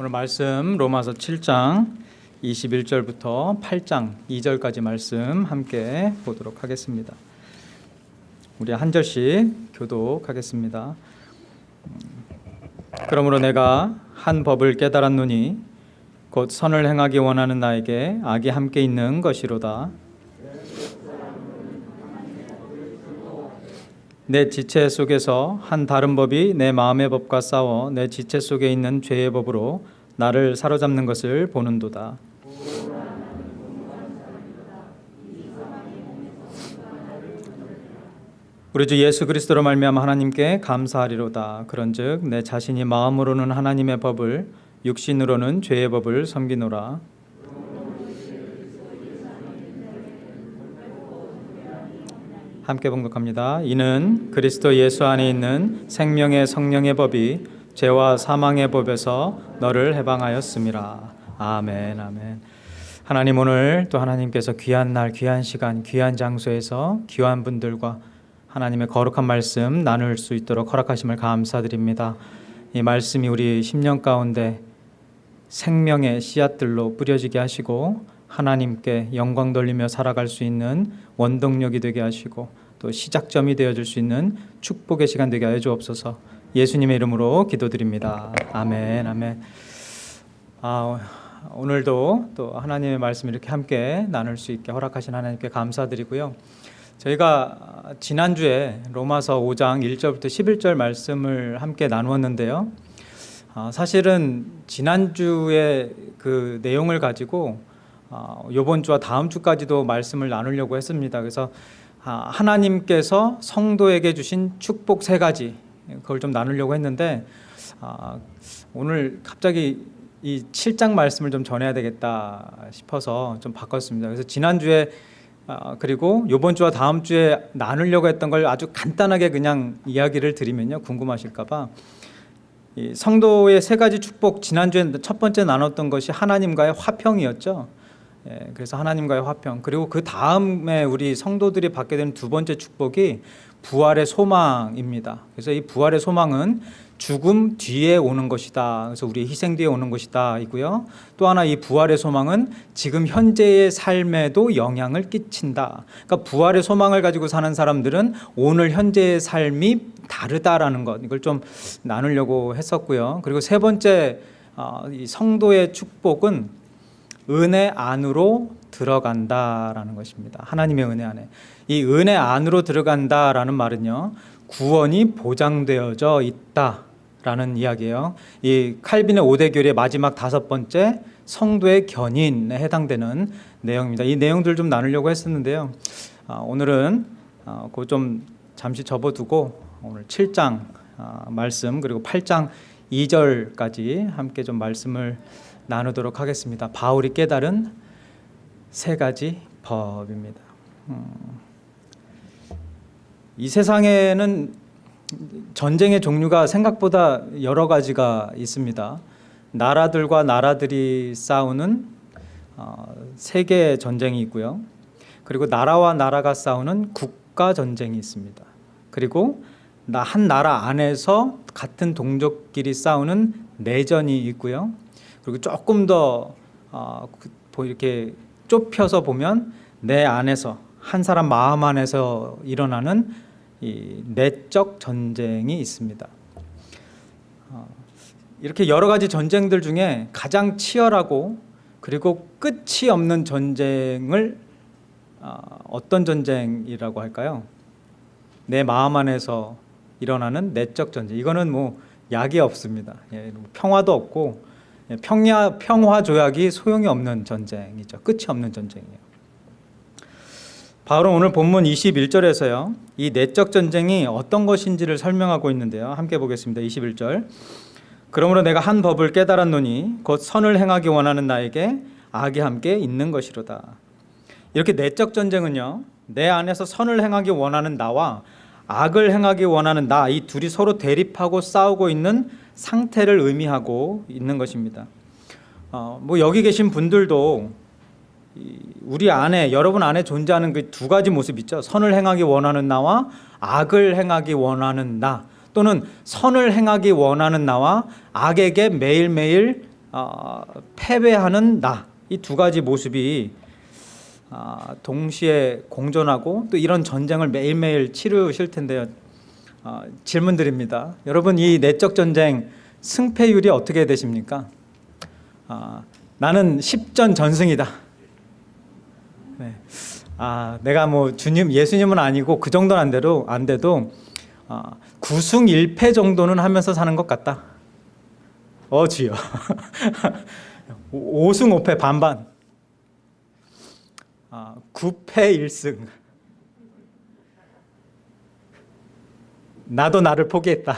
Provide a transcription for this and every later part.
오늘 말씀 로마서 7장 21절부터 8장 2절까지 말씀 함께 보도록 하겠습니다. 우리 한 절씩 교독하겠습니다. 그러므로 내가 한 법을 깨달았노니 곧 선을 행하기 원하는 나에게 악이 함께 있는 것이로다. 내 지체 속에서 한 다른 법이 내 마음의 법과 싸워 내 지체 속에 있는 죄의 법으로 나를 사로잡는 것을 보는도다. 우리 주 예수 그리스도로 말미암아 하나님께 감사하리로다. 그런즉 내 자신이 마음으로는 하나님의 법을 육신으로는 죄의 법을 섬기노라. 함께 봉독합니다. 이는 그리스도 예수 안에 있는 생명의 성령의 법이 죄와 사망의 법에서 너를 해방하였음이라. 아멘. 아멘. 하나님 오늘 또 하나님께서 귀한 날, 귀한 시간, 귀한 장소에서 귀한 분들과 하나님의 거룩한 말씀 나눌 수 있도록 허락하심을 감사드립니다. 이 말씀이 우리 10년 가운데 생명의 씨앗들로 뿌려지게 하시고 하나님께 영광 돌리며 살아갈 수 있는 원동력이 되게 하시고 또 시작점이 되어줄 수 있는 축복의 시간 되게 하여 주옵소서. 예수님의 이름으로 기도드립니다. 아멘, 아멘. 아, 오늘도 또 하나님의 말씀 이렇게 함께 나눌 수 있게 허락하신 하나님께 감사드리고요. 저희가 지난주에 로마서 5장 1절부터 11절 말씀을 함께 나누었는데요. 아, 사실은 지난주에 그 내용을 가지고 이번 아, 주와 다음 주까지도 말씀을 나누려고 했습니다. 그래서 아, 하나님께서 성도에게 주신 축복 세 가지 그걸 좀 나누려고 했는데 오늘 갑자기 이 7장 말씀을 좀 전해야 되겠다 싶어서 좀 바꿨습니다. 그래서 지난주에 그리고 이번 주와 다음 주에 나누려고 했던 걸 아주 간단하게 그냥 이야기를 드리면요 궁금하실까 봐 성도의 세 가지 축복 지난주에 첫 번째 나눴던 것이 하나님과의 화평이었죠. 예, 그래서 하나님과의 화평 그리고 그 다음에 우리 성도들이 받게 되는 두 번째 축복이 부활의 소망입니다. 그래서 이 부활의 소망은 죽음 뒤에 오는 것이다. 그래서 우리 희생 뒤에 오는 것이다. 이고요. 또 하나 이 부활의 소망은 지금 현재의 삶에도 영향을 끼친다. 그러니까 부활의 소망을 가지고 사는 사람들은 오늘 현재의 삶이 다르다라는 것 이걸 좀 나누려고 했었고요. 그리고 세 번째 어, 이 성도의 축복은 은혜 안으로 들어간다라는 것입니다. 하나님의 은혜 안에 이 은혜 안으로 들어간다라는 말은요 구원이 보장되어져 있다라는 이야기예요. 이 칼빈의 오대교리의 마지막 다섯 번째 성도의 견인에 해당되는 내용입니다. 이 내용들 좀 나누려고 했었는데요. 아, 오늘은 아, 그좀 잠시 접어두고 오늘 7장 아, 말씀 그리고 8장 2절까지 함께 좀 말씀을 나누도록 하겠습니다. 바울이 깨달은 세 가지 법입니다. 음, 이 세상에는 전쟁의 종류가 생각보다 여러 가지가 있습니다. 나라들과 나라들이 싸우는 어, 세계 전쟁이 있고요. 그리고 나라와 나라가 싸우는 국가 전쟁이 있습니다. 그리고 한 나라 안에서 같은 동족끼리 싸우는 내전이 있고요. 그리고 조금 더 어, 그, 뭐 이렇게 좁혀서 보면 내 안에서 한 사람 마음 안에서 일어나는 이 내적 전쟁이 있습니다. 어, 이렇게 여러 가지 전쟁들 중에 가장 치열하고 그리고 끝이 없는 전쟁을 어, 어떤 전쟁이라고 할까요? 내 마음 안에서 일어나는 내적 전쟁. 이거는 뭐 약이 없습니다. 예, 평화도 없고 예, 평야, 평화 조약이 소용이 없는 전쟁이죠. 끝이 없는 전쟁이에요. 바울은 오늘 본문 21절에서요. 이 내적 전쟁이 어떤 것인지를 설명하고 있는데요. 함께 보겠습니다. 21절. 그러므로 내가 한 법을 깨달았노니 곧 선을 행하기 원하는 나에게 악이 함께 있는 것이로다. 이렇게 내적 전쟁은요. 내 안에서 선을 행하기 원하는 나와 악을 행하기 원하는 나 이 둘이 서로 대립하고 싸우고 있는 상태를 의미하고 있는 것입니다. 어, 뭐 여기 계신 분들도 우리 안에 여러분 안에 존재하는 그 두 가지 모습 있죠. 선을 행하기 원하는 나와 악을 행하기 원하는 나 또는 선을 행하기 원하는 나와 악에게 매일매일 아, 패배하는 나 이 두 가지 모습이 아, 동시에 공존하고 또 이런 전쟁을 매일매일 치르실 텐데요. 아, 질문 드립니다. 여러분 이 내적 전쟁 승패율이 어떻게 되십니까? 아, 나는 10전 전승이다. 네. 아, 내가 뭐 주님 예수님은 아니고 그 정도는 안 돼도 안 돼도 아, 9승 1패 정도는 하면서 사는 것 같다. 어 주여. 5승 5패 반반. 아, 9패 1승. 나도 나를 포기했다.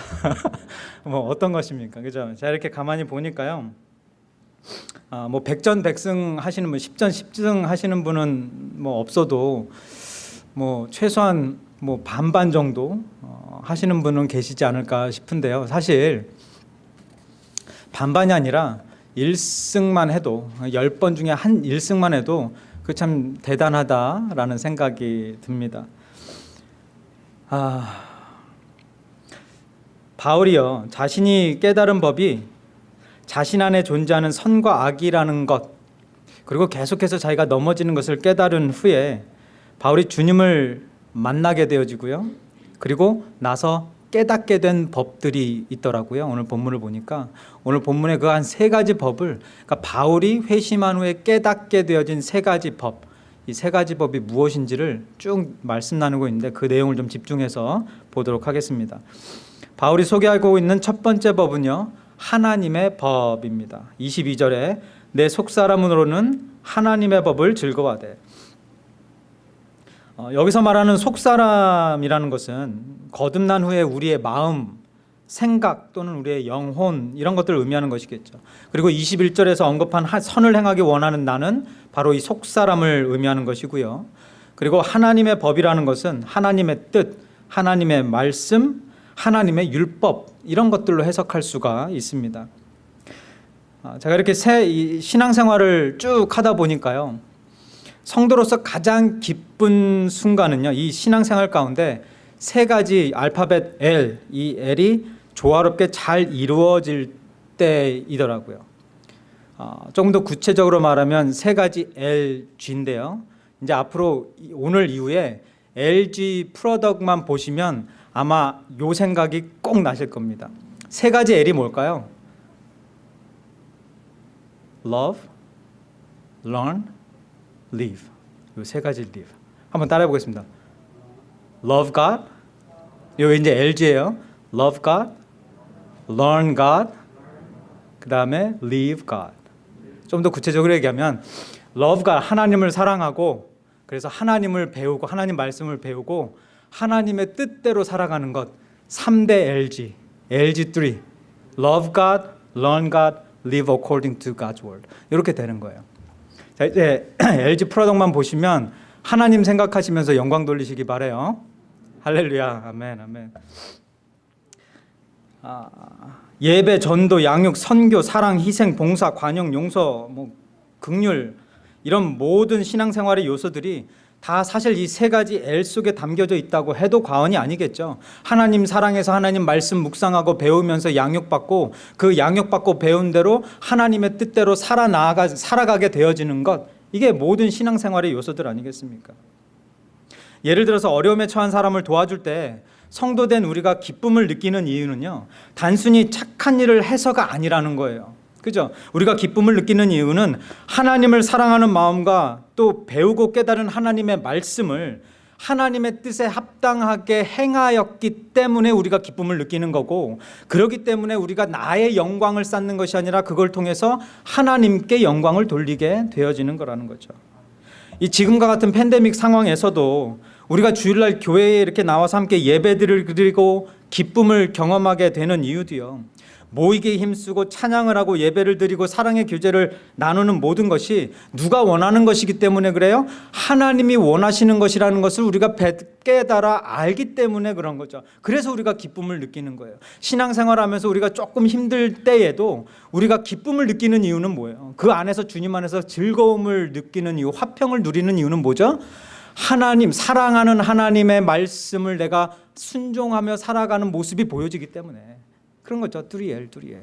뭐 어떤 것입니까? 그죠? 자 이렇게 가만히 보니까요. 아, 뭐 백전백승 하시는 분, 십전십승 하시는 분은 뭐 없어도 뭐 최소한 뭐 반반 정도 어, 하시는 분은 계시지 않을까 싶은데요. 사실 반반이 아니라 1승만 해도 10번 중에 한 1승만 해도 그 참 대단하다라는 생각이 듭니다. 아 바울이요 자신이 깨달은 법이 자신 안에 존재하는 선과 악이라는 것 그리고 계속해서 자기가 넘어지는 것을 깨달은 후에 바울이 주님을 만나게 되어지고요 그리고 나서 깨닫게 된 법들이 있더라고요. 오늘 본문을 보니까. 오늘 본문에 그 한 세 가지 법을 그러니까 바울이 회심한 후에 깨닫게 되어진 세 가지 법 이 세 가지 법이 무엇인지를 쭉 말씀 나누고 있는데 그 내용을 좀 집중해서 보도록 하겠습니다. 바울이 소개하고 있는 첫 번째 법은요 하나님의 법입니다. 22절에 내 속사람으로는 하나님의 법을 즐거워하되 어, 여기서 말하는 속사람이라는 것은 거듭난 후에 우리의 마음, 생각 또는 우리의 영혼 이런 것들을 의미하는 것이겠죠. 그리고 21절에서 언급한 하- 선을 행하기 원하는 나는 바로 이 속사람을 의미하는 것이고요. 그리고 하나님의 법이라는 것은 하나님의 뜻, 하나님의 말씀, 하나님의 율법 이런 것들로 해석할 수가 있습니다. 아, 제가 이렇게 새이 신앙생활을 쭉 하다 보니까요 성도로서 가장 기쁜 순간은요 이 신앙생활 가운데 세 가지 알파벳 L 이 L이 조화롭게 잘 이루어질 때이더라고요. 어, 조금 더 구체적으로 말하면 세 가지 LG인데요. 이제 앞으로 이- 오늘 이후에 LG 프로덕트만 보시면 아마 요 생각이 꼭 나실 겁니다. 세 가지 L이 뭘까요? Love, Learn, live. 이 세 가지 live. 한번 따라해 보겠습니다. Love God. 요 이제 LG예요. Love God, learn God. 그 다음에 live God. 좀 더 구체적으로 얘기하면 love God 하나님을 사랑하고 그래서 하나님을 배우고 하나님 말씀을 배우고 하나님의 뜻대로 살아가는 것 3대 LG. LG3. Love God, learn God, live according to God's word. 이렇게 되는 거예요. 자 이제 LG 프로덕만 보시면 하나님 생각하시면서 영광 돌리시기 바래요. 할렐루야, 아멘, 아멘. 아, 예배, 전도, 양육, 선교, 사랑, 희생, 봉사, 관용, 용서, 뭐 극률 이런 모든 신앙생활의 요소들이 다 사실 이 세 가지 L 속에 담겨져 있다고 해도 과언이 아니겠죠. 하나님 사랑해서 하나님 말씀 묵상하고 배우면서 양육받고 그 양육받고 배운 대로 하나님의 뜻대로 살아나가 살아가게 되어지는 것 이게 모든 신앙생활의 요소들 아니겠습니까? 예를 들어서 어려움에 처한 사람을 도와줄 때 성도된 우리가 기쁨을 느끼는 이유는요 단순히 착한 일을 해서가 아니라는 거예요 그죠? 우리가 기쁨을 느끼는 이유는 하나님을 사랑하는 마음과 또 배우고 깨달은 하나님의 말씀을 하나님의 뜻에 합당하게 행하였기 때문에 우리가 기쁨을 느끼는 거고 그렇기 때문에 우리가 나의 영광을 쌓는 것이 아니라 그걸 통해서 하나님께 영광을 돌리게 되어지는 거라는 거죠 이 지금과 같은 팬데믹 상황에서도 우리가 주일날 교회에 이렇게 나와서 함께 예배들을 드리고 기쁨을 경험하게 되는 이유도요. 모이게 힘쓰고 찬양을 하고 예배를 드리고 사랑의 교제를 나누는 모든 것이 누가 원하는 것이기 때문에 그래요? 하나님이 원하시는 것이라는 것을 우리가 배- 깨달아 알기 때문에 그런 거죠. 그래서 우리가 기쁨을 느끼는 거예요. 신앙생활하면서 우리가 조금 힘들 때에도 우리가 기쁨을 느끼는 이유는 뭐예요? 그 안에서 주님 안에서 즐거움을 느끼는 이유, 화평을 누리는 이유는 뭐죠? 하나님 사랑하는 하나님의 말씀을 내가 순종하며 살아가는 모습이 보여지기 때문에 그런 거죠. 뚜리엘 뚜리엘.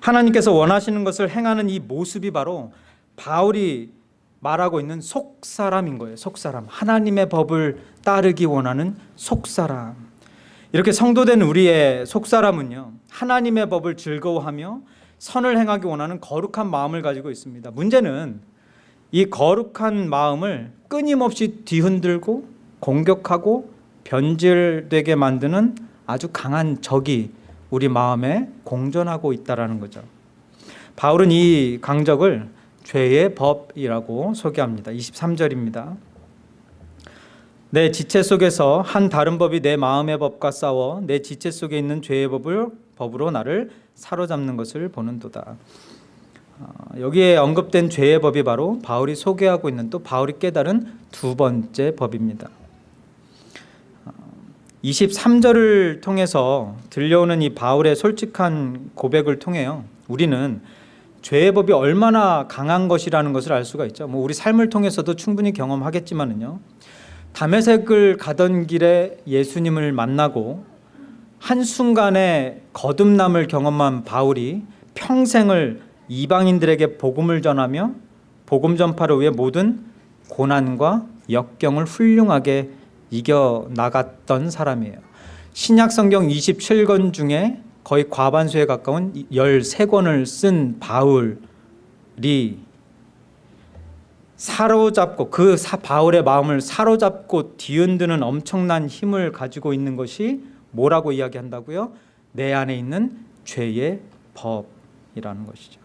하나님께서 원하시는 것을 행하는 이 모습이 바로 바울이 말하고 있는 속사람인 거예요. 속사람. 하나님의 법을 따르기 원하는 속사람. 이렇게 성도된 우리의 속사람은요. 하나님의 법을 즐거워하며 선을 행하기 원하는 거룩한 마음을 가지고 있습니다. 문제는 이 거룩한 마음을 끊임없이 뒤흔들고 공격하고 변질되게 만드는 아주 강한 적이 우리 마음에 공존하고 있다라는 거죠. 바울은 이 강적을 죄의 법이라고 소개합니다. 23절입니다. 내 지체 속에서 한 다른 법이 내 마음의 법과 싸워 내 지체 속에 있는 죄의 법을 법으로 나를 사로잡는 것을 보는도다. 어, 여기에 언급된 죄의 법이 바로 바울이 소개하고 있는 또 바울이 깨달은 두 번째 법입니다. 23절을 통해서 들려오는 이 바울의 솔직한 고백을 통해요. 우리는 죄의 법이 얼마나 강한 것이라는 것을 알 수가 있죠. 뭐 우리 삶을 통해서도 충분히 경험하겠지만은요. 담에색을 가던 길에 예수님을 만나고 한순간에 거듭남을 경험한 바울이 평생을 이방인들에게 복음을 전하며 복음 전파를 위해 모든 고난과 역경을 훌륭하게 이겨 나갔던 사람이에요. 신약 성경 27권 중에 거의 과반수에 가까운 13권을 쓴 바울이 사로잡고 그 바울의 마음을 사로잡고 뒤흔드는 엄청난 힘을 가지고 있는 것이 뭐라고 이야기한다고요? 내 안에 있는 죄의 법이라는 것이죠.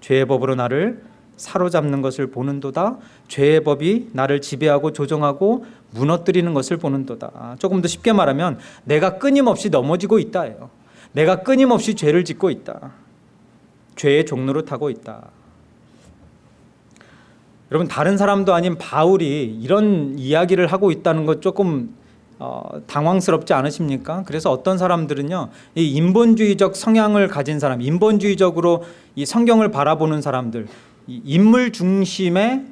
죄의 법으로 나를 사로잡는 것을 보는도다. 죄의 법이 나를 지배하고 조종하고 무너뜨리는 것을 보는도다. 조금 더 쉽게 말하면 내가 끊임없이 넘어지고 있다예요. 내가 끊임없이 죄를 짓고 있다. 죄의 종로를 타고 있다. 여러분 다른 사람도 아닌 바울이 이런 이야기를 하고 있다는 것 조금 어, 당황스럽지 않으십니까? 그래서 어떤 사람들은요, 이 인본주의적 성향을 가진 사람, 인본주의적으로 이 성경을 바라보는 사람들, 인물 중심의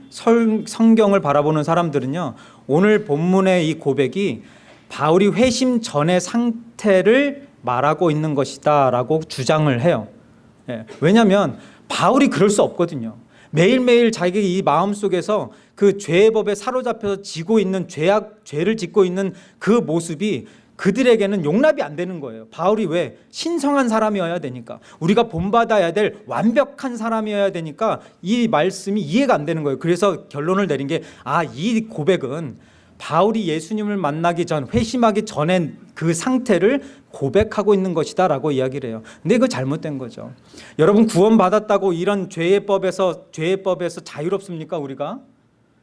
성경을 바라보는 사람들은요 오늘 본문의 이 고백이 바울이 회심 전의 상태를 말하고 있는 것이다 라고 주장을 해요. 예, 왜냐하면 바울이 그럴 수 없거든요. 매일매일 자기 이 마음 속에서 그 죄의 법에 사로잡혀서 지고 있는 죄악 죄를 짓고 있는 그 모습이 그들에게는 용납이 안 되는 거예요. 바울이 왜 신성한 사람이어야 되니까 우리가 본받아야 될 완벽한 사람이어야 되니까 이 말씀이 이해가 안 되는 거예요. 그래서 결론을 내린 게 아 이 고백은 바울이 예수님을 만나기 전 회심하기 전에 그 상태를 고백하고 있는 것이다 라고 이야기를 해요. 근데 이거 잘못된 거죠. 여러분 구원 받았다고 이런 죄의 법에서 죄의 법에서 자유롭습니까 우리가?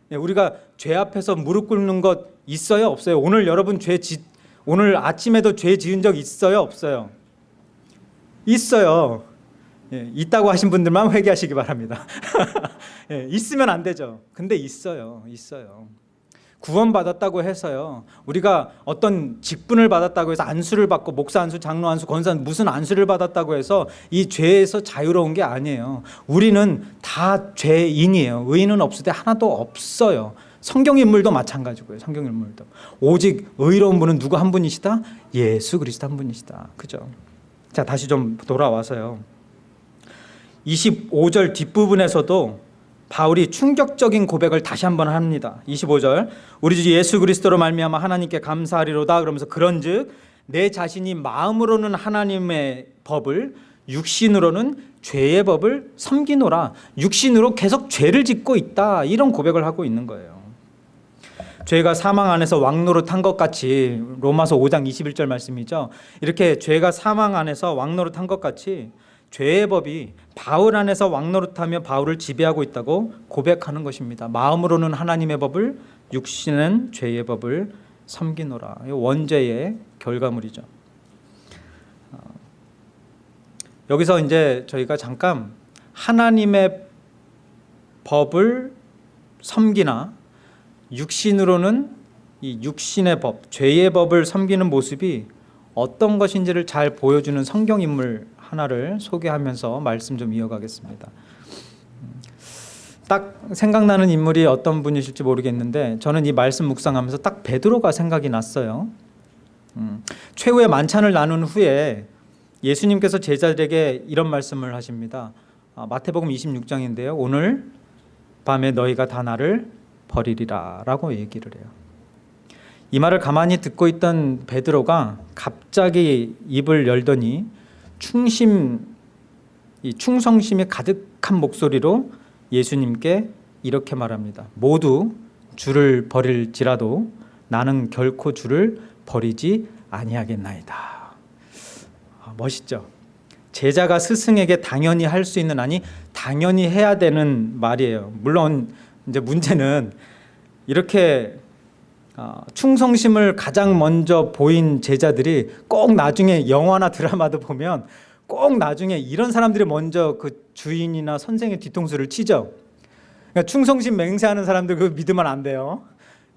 네, 우리가 죄 앞에서 무릎 꿇는 것 있어요 없어요? 오늘 여러분 죄 짓, 오늘 아침에도 죄 지은 적 있어요? 없어요? 있어요. 예, 있다고 하신 분들만 회개하시기 바랍니다. 예, 있으면 안 되죠. 근데 있어요. 있어요. 구원받았다고 해서요. 우리가 어떤 직분을 받았다고 해서 안수를 받고 목사 안수, 장로 안수, 권사 무슨 안수를 받았다고 해서 이 죄에서 자유로운 게 아니에요. 우리는 다 죄인이에요. 의인은 없을 때 하나도 없어요. 성경 인물도 마찬가지고요. 성경 인물도 오직 의로운 분은 누구 한 분이시다? 예수 그리스도 한 분이시다. 그죠? 자 다시 좀 돌아와서요. 25절 뒷부분에서도 바울이 충격적인 고백을 다시 한번 합니다. 25절 우리 주 예수 그리스도로 말미암아 하나님께 감사하리로다 그러면서 그런즉 내 자신이 마음으로는 하나님의 법을 육신으로는 죄의 법을 섬기노라 육신으로 계속 죄를 짓고 있다 이런 고백을 하고 있는 거예요. 죄가 사망 안에서 왕노릇 한 것 같이 로마서 5장 21절 말씀이죠. 이렇게 죄가 사망 안에서 왕노릇 한 것 같이 죄의 법이 바울 안에서 왕노릇하며 바울을 지배하고 있다고 고백하는 것입니다. 마음으로는 하나님의 법을 육신은 죄의 법을 섬기노라. 원죄의 결과물이죠. 어, 여기서 이제 저희가 잠깐 하나님의 법을 섬기나 육신으로는 이 육신의 법, 죄의 법을 섬기는 모습이 어떤 것인지를 잘 보여주는 성경 인물 하나를 소개하면서 말씀 좀 이어가겠습니다. 딱 생각나는 인물이 어떤 분이실지 모르겠는데 저는 이 말씀 묵상하면서 딱 베드로가 생각이 났어요. 음, 최후의 만찬을 나눈 후에 예수님께서 제자들에게 이런 말씀을 하십니다. 아, 마태복음 26장인데요. 오늘 밤에 너희가 다 나를 버리리라 라고 얘기를 해요. 이 말을 가만히 듣고 있던 베드로가 갑자기 입을 열더니 충심 이 충성심이 가득한 목소리로 예수님께 이렇게 말합니다. 모두 주를 버릴지라도 나는 결코 주를 버리지 아니하겠나이다. 아, 멋있죠. 제자가 스승에게 당연히 할 수 있는 아니 당연히 해야 되는 말이에요. 물론 이제 문제는 이렇게 어, 충성심을 가장 먼저 보인 제자들이 꼭 나중에 영화나 드라마도 보면 꼭 나중에 이런 사람들이 먼저 그 주인이나 선생의 뒤통수를 치죠. 그러니까 충성심 맹세하는 사람들 그 믿으면 안 돼요.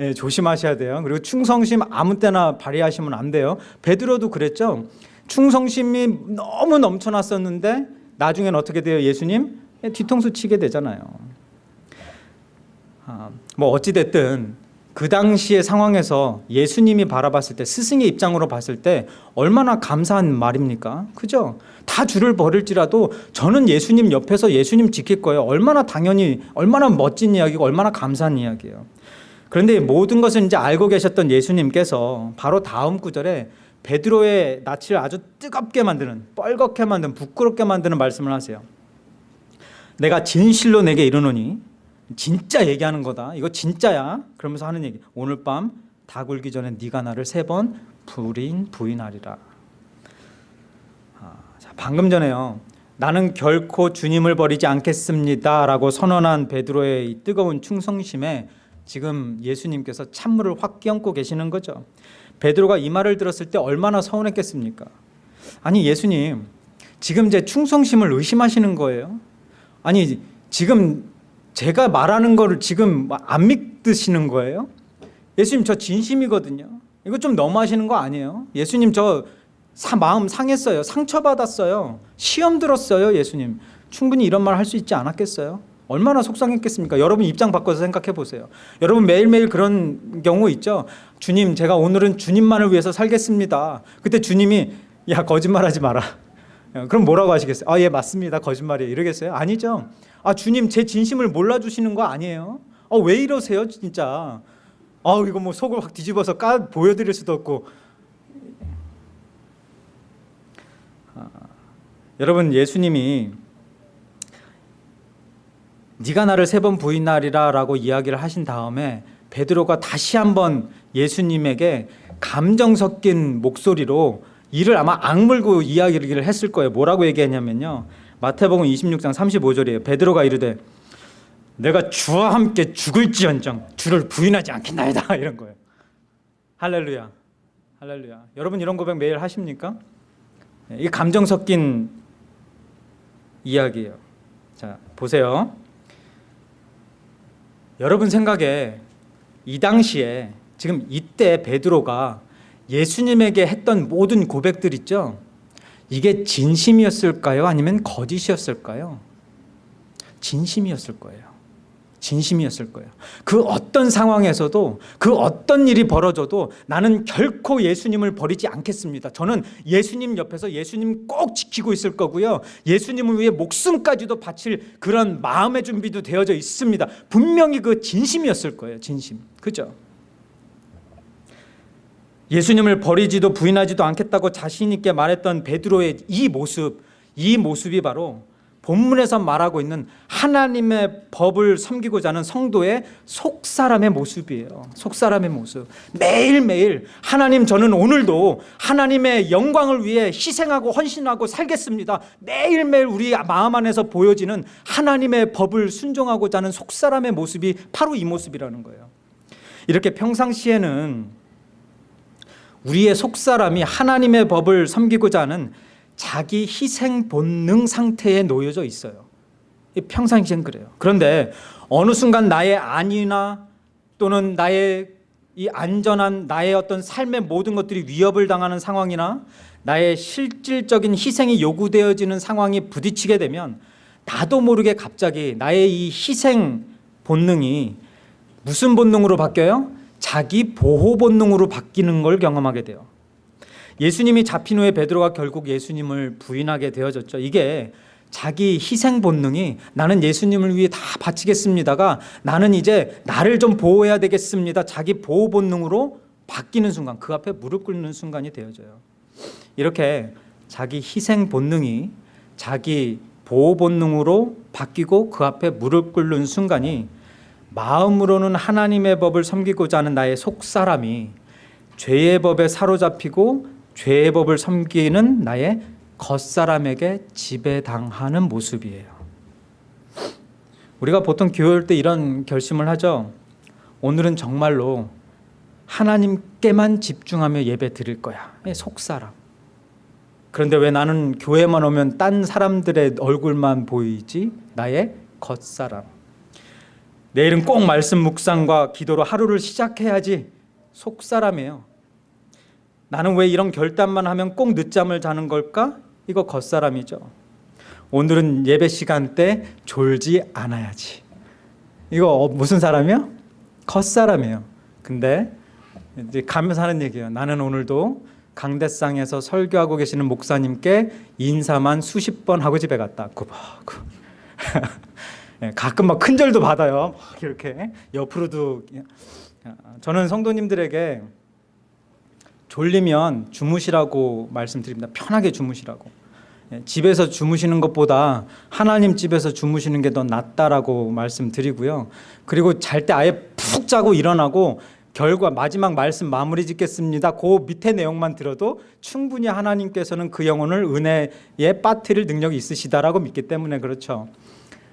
예, 조심하셔야 돼요. 그리고 충성심 아무 때나 발휘하시면 안 돼요. 베드로도 그랬죠. 충성심이 너무 넘쳐났었는데 나중엔 어떻게 돼요? 예수님 예, 뒤통수 치게 되잖아요. 아, 뭐 어찌 됐든 그 당시의 상황에서 예수님이 바라봤을 때 스승의 입장으로 봤을 때 얼마나 감사한 말입니까? 그죠? 다 주를 버릴지라도 저는 예수님 옆에서 예수님 지킬 거예요. 얼마나 당연히 얼마나 멋진 이야기고 얼마나 감사한 이야기예요. 그런데 모든 것을 이제 알고 계셨던 예수님께서 바로 다음 구절에 베드로의 낯을 아주 뜨겁게 만드는 뻘겋게 만드는 부끄럽게 만드는 말씀을 하세요. 내가 진실로 내게 이르노니 진짜 얘기하는 거다. 이거 진짜야. 그러면서 하는 얘기. 오늘 밤 다 굴기 전에 네가 나를 세 번 부인 부인하리라. 아, 자, 방금 전에요. 나는 결코 주님을 버리지 않겠습니다 라고 선언한 베드로의 이 뜨거운 충성심에 지금 예수님께서 찬물을 확 끼얹고 계시는 거죠. 베드로가 이 말을 들었을 때 얼마나 서운했겠습니까? 아니 예수님 지금 제 충성심을 의심하시는 거예요? 아니 지금 제가 말하는 거를 지금 안 믿으시는 거예요? 예수님 저 진심이거든요. 이거 좀 너무하시는 거 아니에요? 예수님 저 사, 마음 상했어요. 상처받았어요. 시험 들었어요. 예수님 충분히 이런 말 할 수 있지 않았겠어요? 얼마나 속상했겠습니까? 여러분 입장 바꿔서 생각해 보세요. 여러분 매일매일 그런 경우 있죠. 주님 제가 오늘은 주님만을 위해서 살겠습니다. 그때 주님이 야 거짓말하지 마라. 그럼 뭐라고 하시겠어요? 아 예 맞습니다. 거짓말이에요. 이러겠어요? 아니죠. 아 주님 제 진심을 몰라주시는 거 아니에요? 아 왜 이러세요 진짜? 아 이거 뭐 속을 확 뒤집어서 까 보여드릴 수도 없고. 아, 여러분 예수님이 네가 나를 세 번 부인하리라 라고 이야기를 하신 다음에 베드로가 다시 한번 예수님에게 감정 섞인 목소리로 이를 아마 악물고 이야기를 했을 거예요. 뭐라고 얘기했냐면요. 마태복음 26장 35절이에요. 베드로가 이르되 내가 주와 함께 죽을지언정 주를 부인하지 않겠나이다 이런 거예요. 할렐루야. 할렐루야. 여러분 이런 고백 매일 하십니까? 이 감정 섞인 이야기예요. 자, 보세요. 여러분 생각에 이 당시에 지금 이때 베드로가 예수님에게 했던 모든 고백들 있죠? 이게 진심이었을까요? 아니면 거짓이었을까요? 진심이었을 거예요. 진심이었을 거예요. 그 어떤 상황에서도 그 어떤 일이 벌어져도 나는 결코 예수님을 버리지 않겠습니다. 저는 예수님 옆에서 예수님 꼭 지키고 있을 거고요. 예수님을 위해 목숨까지도 바칠 그런 마음의 준비도 되어져 있습니다. 분명히 그 진심이었을 거예요. 진심. 그죠? 예수님을 버리지도 부인하지도 않겠다고 자신 있게 말했던 베드로의 이 모습, 이 모습이 바로 본문에서 말하고 있는 하나님의 법을 섬기고자 하는 성도의 속사람의 모습이에요. 속사람의 모습. 매일매일 하나님 저는 오늘도 하나님의 영광을 위해 희생하고 헌신하고 살겠습니다. 매일매일 우리 마음 안에서 보여지는 하나님의 법을 순종하고자 하는 속사람의 모습이 바로 이 모습이라는 거예요. 이렇게 평상시에는 우리의 속사람이 하나님의 법을 섬기고자 하는 자기 희생 본능 상태에 놓여져 있어요. 평상시엔 그래요. 그런데 어느 순간 나의 안위나 또는 나의 이 안전한 나의 어떤 삶의 모든 것들이 위협을 당하는 상황이나 나의 실질적인 희생이 요구되어지는 상황이 부딪히게 되면 나도 모르게 갑자기 나의 이 희생 본능이 무슨 본능으로 바뀌어요? 자기 보호 본능으로 바뀌는 걸 경험하게 돼요. 예수님이 잡힌 후에 베드로가 결국 예수님을 부인하게 되어졌죠. 이게 자기 희생 본능이 나는 예수님을 위해 다 바치겠습니다가 나는 이제 나를 좀 보호해야 되겠습니다. 자기 보호 본능으로 바뀌는 순간 그 앞에 무릎 꿇는 순간이 되어져요. 이렇게 자기 희생 본능이 자기 보호 본능으로 바뀌고 그 앞에 무릎 꿇는 순간이 마음으로는 하나님의 법을 섬기고자 하는 나의 속사람이 죄의 법에 사로잡히고 죄의 법을 섬기는 나의 겉사람에게 지배당하는 모습이에요. 우리가 보통 교회 올때 이런 결심을 하죠. 오늘은 정말로 하나님께만 집중하며 예배 드릴 거야. 속사람. 그런데 왜 나는 교회만 오면 딴 사람들의 얼굴만 보이지? 나의 겉사람. 내일은 꼭 말씀 묵상과 기도로 하루를 시작해야지. 속사람이에요. 나는 왜 이런 결단만 하면 꼭 늦잠을 자는 걸까? 이거 겉사람이죠. 오늘은 예배 시간 때 졸지 않아야지. 이거 무슨 사람이요? 겉사람이에요. 근데 이제 가면서 하는 얘기예요. 나는 오늘도 강대상에서 설교하고 계시는 목사님께 인사만 수십 번 하고 집에 갔다. 구박구. 예, 가끔 막 큰절도 받아요. 막 이렇게 옆으로도 저는 성도님들에게 졸리면 주무시라고 말씀드립니다. 편하게 주무시라고. 예, 집에서 주무시는 것보다 하나님 집에서 주무시는 게 더 낫다라고 말씀드리고요. 그리고 잘 때 아예 푹 자고 일어나고 결과 마지막 말씀 마무리 짓겠습니다. 그 밑에 내용만 들어도 충분히 하나님께서는 그 영혼을 은혜에 빠뜨릴 능력이 있으시다라고 믿기 때문에 그렇죠.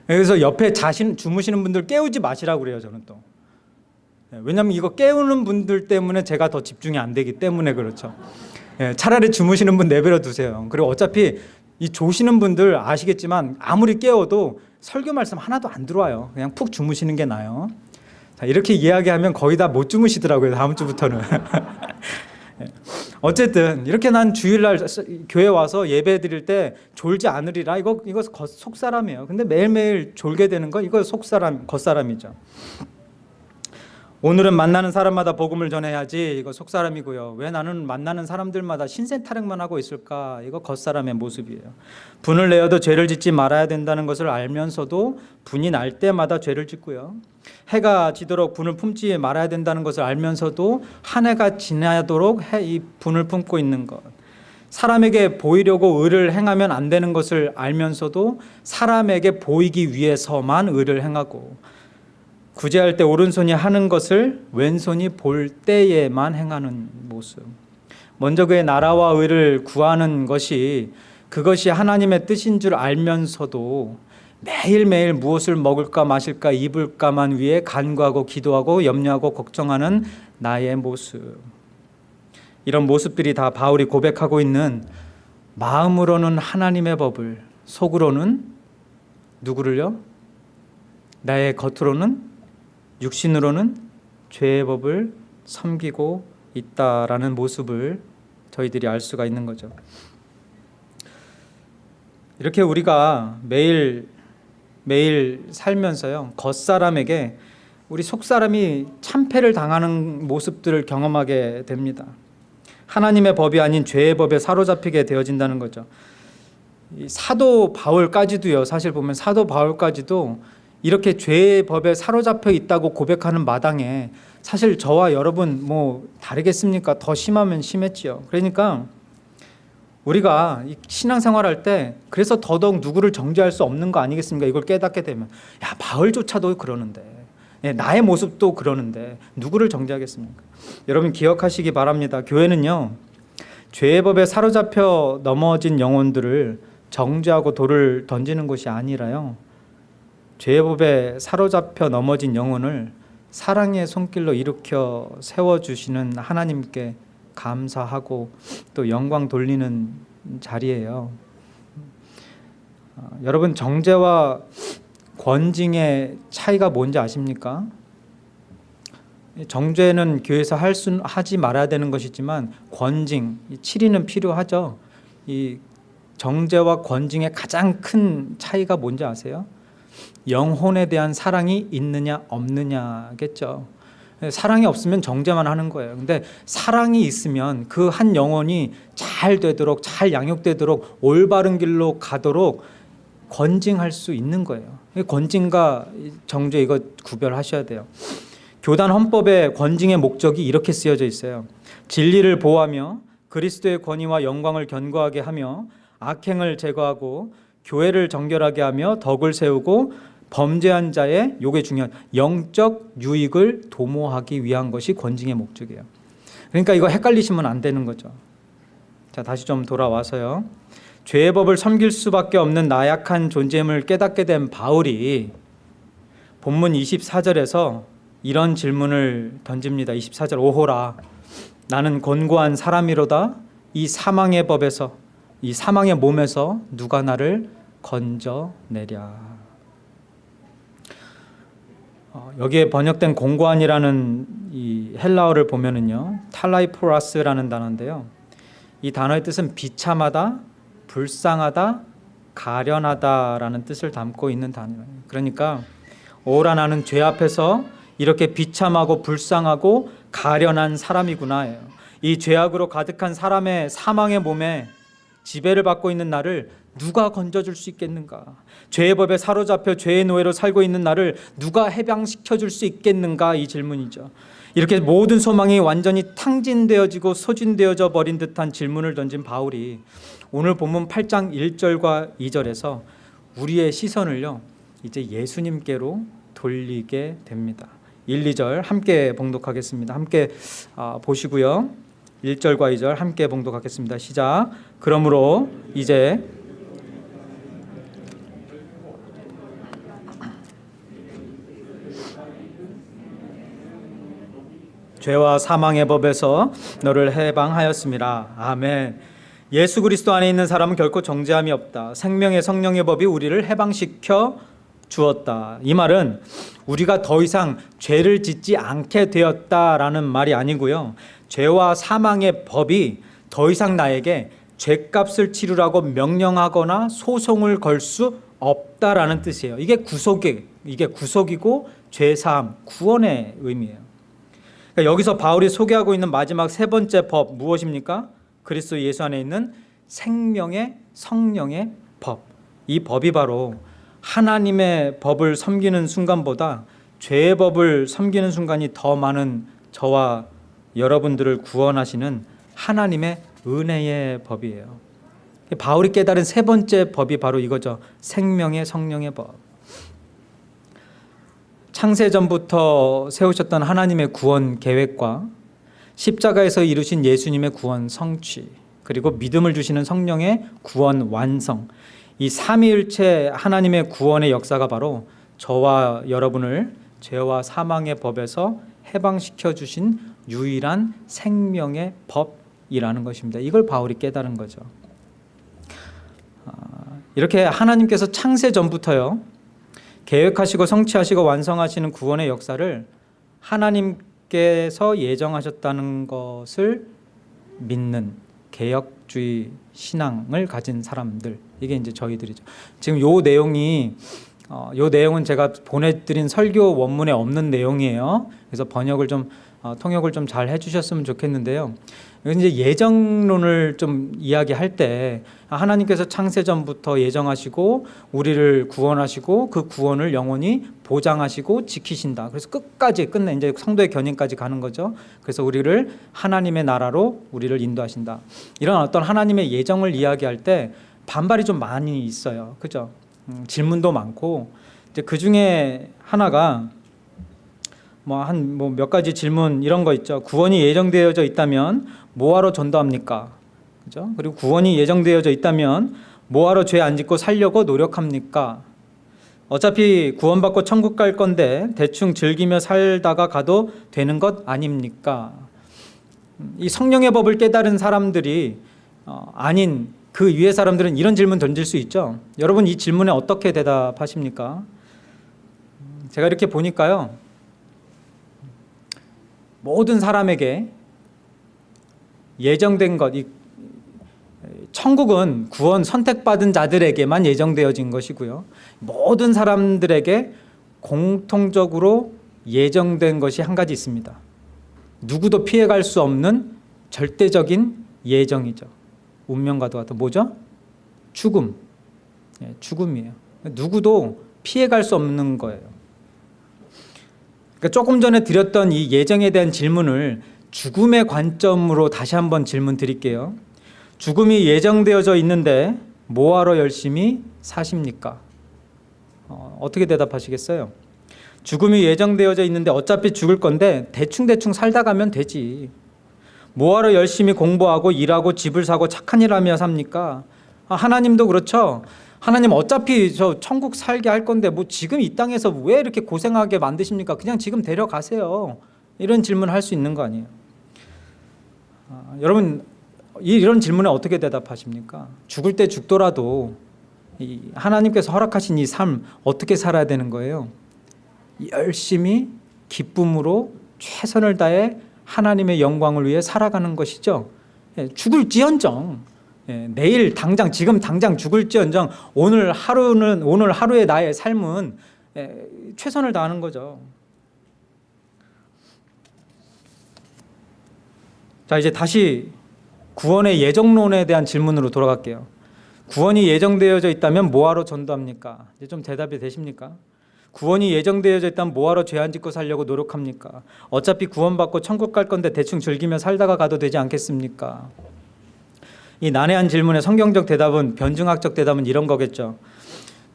그래서 옆에 자신 주무시는 분들 깨우지 마시라고 그래요. 저는 또. 예, 왜냐하면 이거 깨우는 분들 때문에 제가 더 집중이 안 되기 때문에 그렇죠. 예, 차라리 주무시는 분 내버려 두세요. 그리고 어차피 이 조시는 분들 아시겠지만 아무리 깨워도 설교 말씀 하나도 안 들어와요. 그냥 푹 주무시는 게 나아요. 자, 이렇게 이야기하면 거의 다 못 주무시더라고요. 다음 주부터는. 예. 어쨌든 이렇게 난 주일날 교회 와서 예배 드릴 때 졸지 않으리라 이거 이거 속사람이에요. 근데 매일매일 졸게 되는 거 이거 속사람 겉사람이죠. 오늘은 만나는 사람마다 복음을 전해야지 이거 속사람이고요. 왜 나는 만나는 사람들마다 신세 타령만 하고 있을까? 이거 겉사람의 모습이에요. 분을 내어도 죄를 짓지 말아야 된다는 것을 알면서도 분이 날 때마다 죄를 짓고요. 해가 지도록 분을 품지 말아야 된다는 것을 알면서도 한 해가 지나도록 이 분을 품고 있는 것. 사람에게 보이려고 의를 행하면 안 되는 것을 알면서도 사람에게 보이기 위해서만 의를 행하고 구제할 때 오른손이 하는 것을 왼손이 볼 때에만 행하는 모습. 먼저 그의 나라와 의를 구하는 것이 그것이 하나님의 뜻인 줄 알면서도 매일매일 무엇을 먹을까 마실까 입을까만 위해 간구하고 기도하고 염려하고 걱정하는 나의 모습. 이런 모습들이 다 바울이 고백하고 있는 마음으로는 하나님의 법을 속으로는 누구를요? 나의 겉으로는 육신으로는 죄의 법을 섬기고 있다라는 모습을 저희들이 알 수가 있는 거죠. 이렇게 우리가 매일 매일 살면서요 겉사람에게 우리 속사람이 참패를 당하는 모습들을 경험하게 됩니다. 하나님의 법이 아닌 죄의 법에 사로잡히게 되어진다는 거죠. 사도 바울까지도요. 사실 보면 사도 바울까지도 이렇게 죄의 법에 사로잡혀 있다고 고백하는 마당에 사실 저와 여러분 뭐 다르겠습니까? 더 심하면 심했지요. 그러니까 우리가 신앙생활할 때 그래서 더더욱 누구를 정죄할 수 없는 거 아니겠습니까? 이걸 깨닫게 되면 야 바울조차도 그러는데 예, 나의 모습도 그러는데 누구를 정죄하겠습니까? 여러분 기억하시기 바랍니다. 교회는요 죄의 법에 사로잡혀 넘어진 영혼들을 정죄하고 돌을 던지는 것이 아니라요 죄의 법에 사로잡혀 넘어진 영혼을 사랑의 손길로 일으켜 세워주시는 하나님께 감사하고 또 영광 돌리는 자리예요. 어, 여러분 정죄와 권징의 차이가 뭔지 아십니까? 정죄는 교회에서 할 수, 하지 말아야 되는 것이지만 권징, 치리는 필요하죠. 이 정죄와 권징의 가장 큰 차이가 뭔지 아세요? 영혼에 대한 사랑이 있느냐 없느냐겠죠. 사랑이 없으면 정죄만 하는 거예요. 근데 사랑이 있으면 그 한 영혼이 잘 되도록 잘 양육되도록 올바른 길로 가도록 권징할 수 있는 거예요. 권징과 정죄 이거 구별하셔야 돼요. 교단 헌법의 권징의 목적이 이렇게 쓰여져 있어요. 진리를 보호하며 그리스도의 권위와 영광을 견고하게 하며 악행을 제거하고 교회를 정결하게 하며 덕을 세우고 범죄한 자의 요게 중요한 영적 유익을 도모하기 위한 것이 권징의 목적이에요. 그러니까 이거 헷갈리시면 안 되는 거죠. 자, 다시 좀 돌아와서요. 죄의 법을 섬길 수밖에 없는 나약한 존재임을 깨닫게 된 바울이 본문 24절에서 이런 질문을 던집니다. 24절 오호라 나는 곤고한 사람이로다 이 사망의 법에서 이 사망의 몸에서 누가 나를 건져내랴. 어, 여기에 번역된 공고한이라는 이 헬라어를 보면은요 탈라이포라스라는 단어인데요. 이 단어의 뜻은 비참하다, 불쌍하다, 가련하다라는 뜻을 담고 있는 단어예요. 그러니까 오라 나는 죄 앞에서 이렇게 비참하고 불쌍하고 가련한 사람이구나예요. 이 죄악으로 가득한 사람의 사망의 몸에 지배를 받고 있는 나를 누가 건져줄 수 있겠는가? 죄의 법에 사로잡혀 죄의 노예로 살고 있는 나를 누가 해방시켜 줄 수 있겠는가? 이 질문이죠. 이렇게 모든 소망이 완전히 탕진되어지고 소진되어져 버린 듯한 질문을 던진 바울이 오늘 본문 8장 1절과 2절에서 우리의 시선을요. 이제 예수님께로 돌리게 됩니다. 1, 2절 함께 봉독하겠습니다. 함께 아, 보시고요. 1절과 2절 함께 봉독하겠습니다. 시작. 그러므로 이제 죄와 사망의 법에서 너를 해방하였습니다. 아멘. 예수 그리스도 안에 있는 사람은 결코 정죄함이 없다. 생명의 성령의 법이 우리를 해방시켜 주었다. 이 말은 우리가 더 이상 죄를 짓지 않게 되었다라는 말이 아니고요. 죄와 사망의 법이 더 이상 나에게 죄값을 치르라고 명령하거나 소송을 걸 수 없다라는 뜻이에요. 이게 구속이 이게 구속이고 죄 사함, 구원의 의미예요. 그러니까 여기서 바울이 소개하고 있는 마지막 세 번째 법 무엇입니까? 그리스도 예수 안에 있는 생명의 성령의 법. 이 법이 바로 하나님의 법을 섬기는 순간보다 죄의 법을 섬기는 순간이 더 많은 저와 여러분들을 구원하시는 하나님의 은혜의 법이에요. 바울이 깨달은 세 번째 법이 바로 이거죠. 생명의 성령의 법. 창세전부터 세우셨던 하나님의 구원 계획과 십자가에서 이루신 예수님의 구원 성취 그리고 믿음을 주시는 성령의 구원 완성 이 삼위일체 하나님의 구원의 역사가 바로 저와 여러분을 죄와 사망의 법에서 해방시켜 주신 유일한 생명의 법이라는 것입니다. 이걸 바울이 깨달은 거죠. 아, 이렇게 하나님께서 창세 전부터요 계획하시고 성취하시고 완성하시는 구원의 역사를 하나님께서 예정하셨다는 것을 믿는 개혁주의 신앙을 가진 사람들 이게 이제 저희들이죠. 지금 요 내용이 어, 요 내용은 제가 보내드린 설교 원문에 없는 내용이에요. 그래서 번역을 좀 어, 통역을 좀 잘 해주셨으면 좋겠는데요. 이제 예정론을 좀 이야기할 때 하나님께서 창세 전부터 예정하시고 우리를 구원하시고 그 구원을 영원히 보장하시고 지키신다. 그래서 끝까지 끝내 이제 성도의 견인까지 가는 거죠. 그래서 우리를 하나님의 나라로 우리를 인도하신다. 이런 어떤 하나님의 예정을 이야기할 때 반발이 좀 많이 있어요. 그죠? 음, 질문도 많고 이제 그 중에 하나가 뭐 한 뭐 몇 가지 질문 이런 거 있죠. 구원이 예정되어져 있다면 뭐하러 전도합니까? 그죠? 그리고 구원이 예정되어져 있다면 뭐하러 죄 안 짓고 살려고 노력합니까? 어차피 구원받고 천국 갈 건데 대충 즐기며 살다가 가도 되는 것 아닙니까? 이 성령의 법을 깨달은 사람들이 어, 아닌 그 위에 사람들은 이런 질문 던질 수 있죠. 여러분 이 질문에 어떻게 대답하십니까? 제가 이렇게 보니까요. 모든 사람에게 예정된 것, 이 천국은 구원 선택받은 자들에게만 예정되어진 것이고요. 모든 사람들에게 공통적으로 예정된 것이 한 가지 있습니다. 누구도 피해갈 수 없는 절대적인 예정이죠. 운명과도 같은 뭐죠? 죽음. 예, 죽음이에요. 누구도 피해갈 수 없는 거예요. 그러니까 조금 전에 드렸던 이 예정에 대한 질문을 죽음의 관점으로 다시 한번 질문 드릴게요. 죽음이 예정되어져 있는데 뭐하러 열심히 사십니까? 어, 어떻게 대답하시겠어요? 죽음이 예정되어져 있는데 어차피 죽을 건데 대충대충 살다 가면 되지. 뭐하러 열심히 공부하고 일하고 집을 사고 착한 일 하며 삽니까? 아, 하나님도 그렇죠. 하나님 어차피 저 천국 살게 할 건데 뭐 지금 이 땅에서 왜 이렇게 고생하게 만드십니까? 그냥 지금 데려가세요. 이런 질문 할수 있는 거 아니에요. 아, 여러분 이- 이런 질문에 어떻게 대답하십니까? 죽을 때 죽더라도 이 하나님께서 허락하신 이 삶 어떻게 살아야 되는 거예요? 열심히 기쁨으로 최선을 다해 하나님의 영광을 위해 살아가는 것이죠. 예, 죽을지언정 예, 내일 당장 지금 당장 죽을지언정 오늘 하루는 오늘 하루의 나의 삶은 예, 최선을 다하는 거죠. 자 이제 다시 구원의 예정론에 대한 질문으로 돌아갈게요. 구원이 예정되어져 있다면 뭐하러 전도합니까? 이제 좀 대답이 되십니까? 구원이 예정되어져 있다면 뭐하러 죄안 짓고 살려고 노력합니까? 어차피 구원받고 천국 갈 건데 대충 즐기며 살다가 가도 되지 않겠습니까? 이 난해한 질문의 성경적 대답은 변증학적 대답은 이런 거겠죠.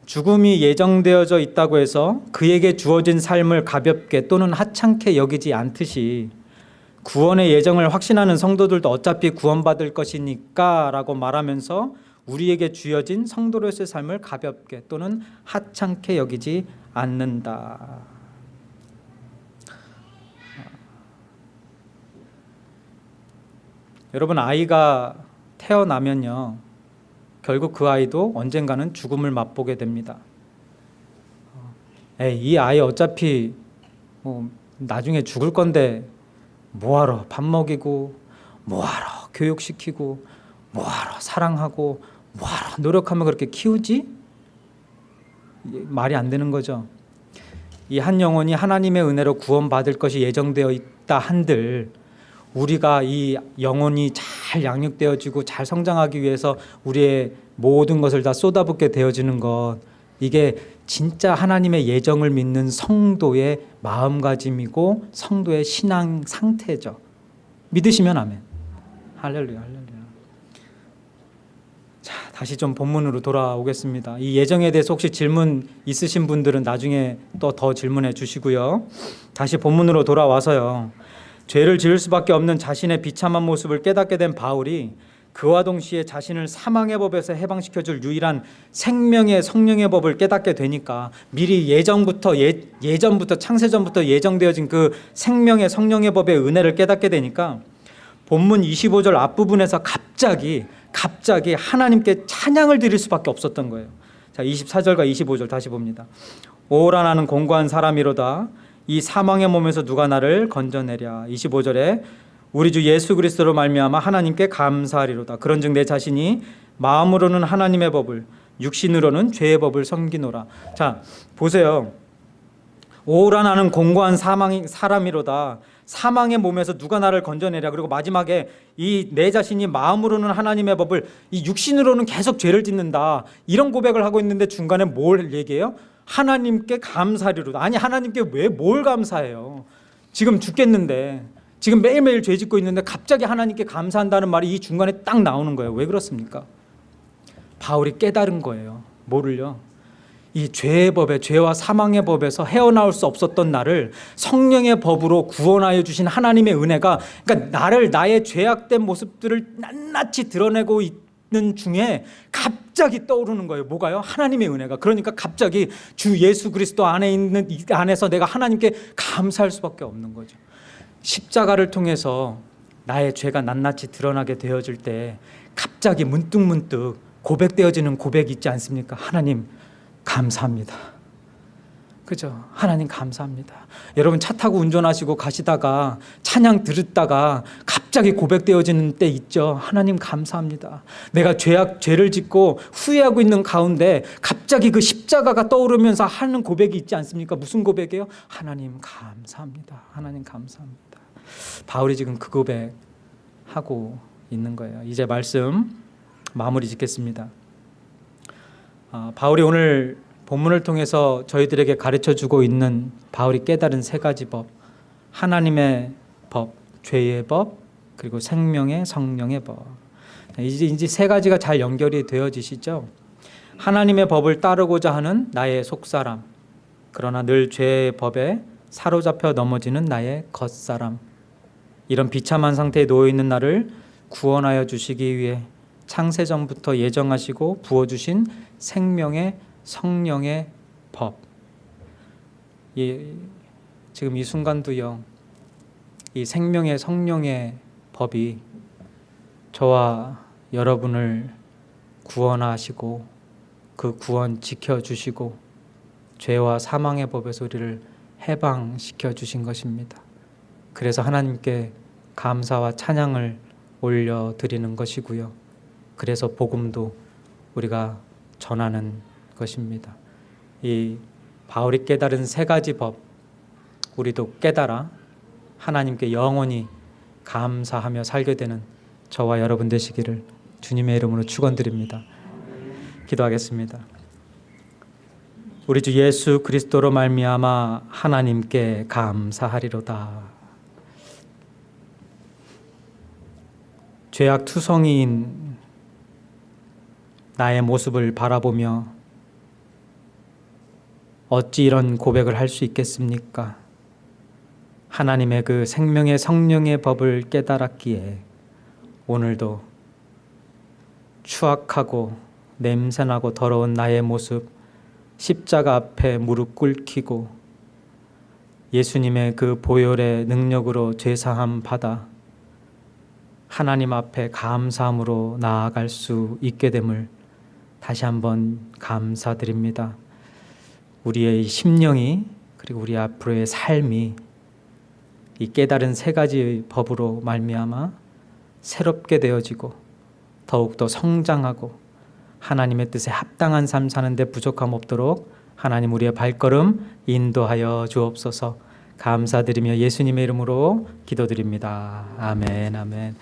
죽음이 예정되어져 있다고 해서 그에게 주어진 삶을 가볍게 또는 하찮게 여기지 않듯이 구원의 예정을 확신하는 성도들도 어차피 구원받을 것이니까 라고 말하면서 우리에게 주어진 성도로서의 삶을 가볍게 또는 하찮게 여기지 않는다. 여러분 아이가 태어나면요 결국 그 아이도 언젠가는 죽음을 맛보게 됩니다. 에이, 이 아이 어차피 뭐 나중에 죽을 건데 뭐하러 밥 먹이고 뭐하러 교육시키고 뭐하러 사랑하고 뭐하러 노력하면 그렇게 키우지? 말이 안 되는 거죠. 이 한 영혼이 하나님의 은혜로 구원받을 것이 예정되어 있다 한들 우리가 이 영혼이 잘 양육되어지고 잘 성장하기 위해서 우리의 모든 것을 다 쏟아붓게 되어지는 것 이게 진짜 하나님의 예정을 믿는 성도의 마음가짐이고 성도의 신앙 상태죠. 믿으시면 아멘. 할렐루야, 할렐루야. 자, 다시 좀 본문으로 돌아오겠습니다. 이 예정에 대해서 혹시 질문 있으신 분들은 나중에 또 더 질문해 주시고요. 다시 본문으로 돌아와서요. 죄를 지을 수밖에 없는 자신의 비참한 모습을 깨닫게 된 바울이 그와 동시에 자신을 사망의 법에서 해방시켜 줄 유일한 생명의 성령의 법을 깨닫게 되니까 미리 예정부터 예, 예전부터 창세전부터 예정되어진 그 생명의 성령의 법의 은혜를 깨닫게 되니까 본문 25절 앞부분에서 갑자기 갑자기 하나님께 찬양을 드릴 수밖에 없었던 거예요. 자, 24절과 25절 다시 봅니다. 오라 나는 공고한 사람이로다. 이 사망의 몸에서 누가 나를 건져내랴. 25절에 우리 주 예수 그리스도로 말미암아 하나님께 감사하리로다. 그런즉 내 자신이 마음으로는 하나님의 법을 육신으로는 죄의 법을 섬기노라. 자, 보세요. 오라 나는 공고한 사망이 사람이로다. 사망의 몸에서 누가 나를 건져내랴. 그리고 마지막에 이 내 자신이 마음으로는 하나님의 법을 이 육신으로는 계속 죄를 짓는다. 이런 고백을 하고 있는데 중간에 뭘 얘기해요? 하나님께 감사리로다. 아니 하나님께 왜 뭘 감사해요? 지금 죽겠는데 지금 매일매일 죄 짓고 있는데 갑자기 하나님께 감사한다는 말이 이 중간에 딱 나오는 거예요. 왜 그렇습니까? 바울이 깨달은 거예요. 뭐를요? 이 죄의 법에 죄와 사망의 법에서 헤어나올 수 없었던 나를 성령의 법으로 구원하여 주신 하나님의 은혜가 그러니까 나를 나의 죄악된 모습들을 낱낱이 드러내고 있 는 중에 갑자기 떠오르는 거예요. 뭐가요? 하나님의 은혜가. 그러니까 갑자기 주 예수 그리스도 안에 있는 이 안에서 내가 하나님께 감사할 수밖에 없는 거죠. 십자가를 통해서 나의 죄가 낱낱이 드러나게 되어질 때 갑자기 문득문득 고백되어지는 고백이 있지 않습니까? 하나님 감사합니다. 그죠? 하나님 감사합니다. 여러분 차 타고 운전하시고 가시다가 찬양 들었다가 갑자기 고백되어지는 때 있죠. 하나님 감사합니다. 내가 죄악 죄를 짓고 후회하고 있는 가운데 갑자기 그 십자가가 떠오르면서 하는 고백이 있지 않습니까? 무슨 고백이에요? 하나님 감사합니다. 하나님 감사합니다. 바울이 지금 그 고백 하고 있는 거예요. 이제 말씀 마무리 짓겠습니다. 아, 바울이 오늘 본문을 통해서 저희들에게 가르쳐 주고 있는 바울이 깨달은 세 가지 법. 하나님의 법, 죄의 법, 그리고 생명의 성령의 법. 이제 이제 세 가지가 잘 연결이 되어지시죠. 하나님의 법을 따르고자 하는 나의 속사람, 그러나 늘 죄의 법에 사로잡혀 넘어지는 나의 겉사람. 이런 비참한 상태에 놓여 있는 나를 구원하여 주시기 위해 창세 전부터 예정하시고 부어 주신 생명의 성령의 법. 이 지금 이 순간도요. 이 생명의 성령의 법이 저와 여러분을 구원하시고 그 구원 지켜 주시고 죄와 사망의 법에서 우리를 해방시켜 주신 것입니다. 그래서 하나님께 감사와 찬양을 올려 드리는 것이고요. 그래서 복음도 우리가 전하는 것입니다. 이 바울이 깨달은 세 가지 법 우리도 깨달아 하나님께 영원히 감사하며 살게 되는 저와 여러분 되시기를 주님의 이름으로 축원드립니다. 기도하겠습니다. 우리 주 예수 그리스도로 말미암아 하나님께 감사하리로다. 죄악 투성이인 나의 모습을 바라보며 어찌 이런 고백을 할 수 있겠습니까? 하나님의 그 생명의 성령의 법을 깨달았기에 오늘도 추악하고 냄새나고 더러운 나의 모습 십자가 앞에 무릎 꿇히고 예수님의 그 보혈의 능력으로 죄사함 받아 하나님 앞에 감사함으로 나아갈 수 있게 됨을 다시 한번 감사드립니다. 우리의 심령이 그리고 우리 앞으로의 삶이 이 깨달은 세 가지 법으로 말미암아 새롭게 되어지고 더욱더 성장하고 하나님의 뜻에 합당한 삶 사는데 부족함 없도록 하나님 우리의 발걸음 인도하여 주옵소서 감사드리며 예수님의 이름으로 기도드립니다. 아멘 아멘